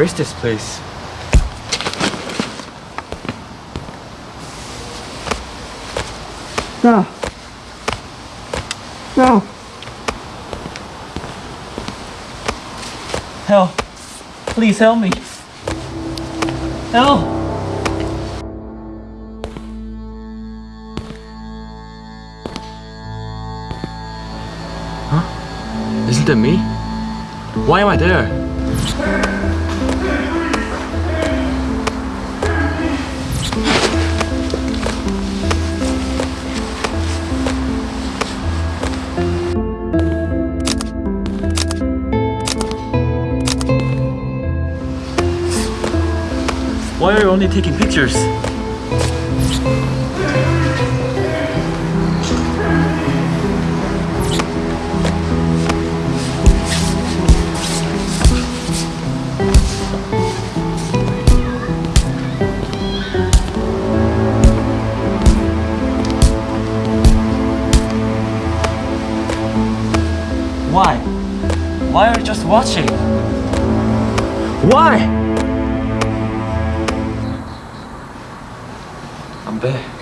Where is this place? No. No. Help! Please help me! Help! Huh? Isn't that me? Why am I there? Why are you only taking pictures? Why? Why are you just watching? Why? 对